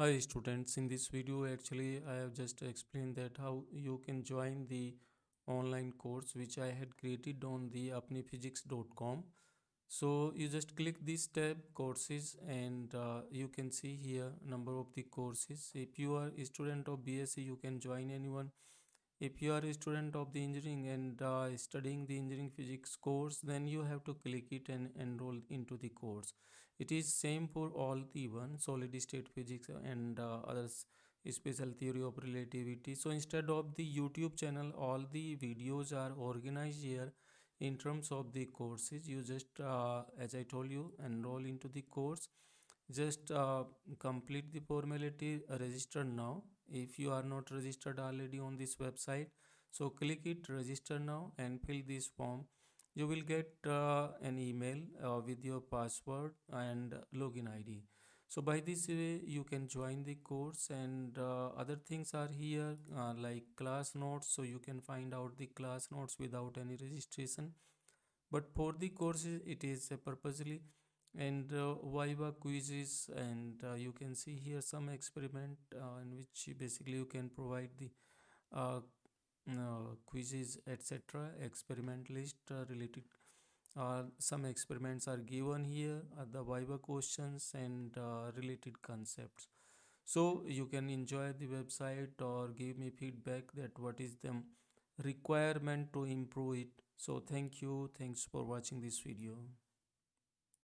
Hi students, in this video actually I have just explained that how you can join the online course which I had created on the apniphysics.com. So you just click this tab courses and uh, you can see here number of the courses. If you are a student of BSc you can join anyone if you are a student of the engineering and uh, studying the engineering physics course then you have to click it and enroll into the course. It is same for all the one solid state physics and uh, others special theory of relativity. So instead of the youtube channel all the videos are organized here in terms of the courses. You just uh, as i told you enroll into the course just uh, complete the formality register now. If you are not registered already on this website so click it register now and fill this form. You will get uh, an email uh, with your password and login id so by this way you can join the course and uh, other things are here uh, like class notes. So you can find out the class notes without any registration. But for the courses it is purposely and uh, viva quizzes and uh, you can see here some experiment uh, in which basically you can provide the uh, uh, quizzes etc experiment list uh, related some experiments are given here the viva questions and related concepts. So you can enjoy the website or give me feedback that what is the requirement to improve it. So thank you. Thanks for watching this video